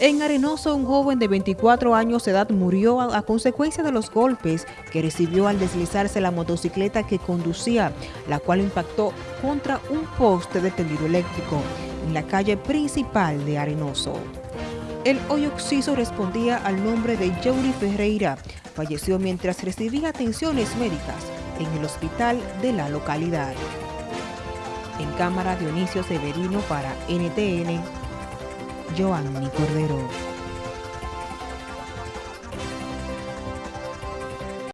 En Arenoso, un joven de 24 años de edad murió a, consecuencia de los golpes que recibió al deslizarse la motocicleta que conducía, la cual impactó contra un poste de tendido eléctrico en la calle principal de Arenoso. El hoyo occiso respondía al nombre de Jory Ferreira. Falleció mientras recibía atenciones médicas en el hospital de la localidad. En cámara Dionisio Severino para NTN, Joanny Cordero.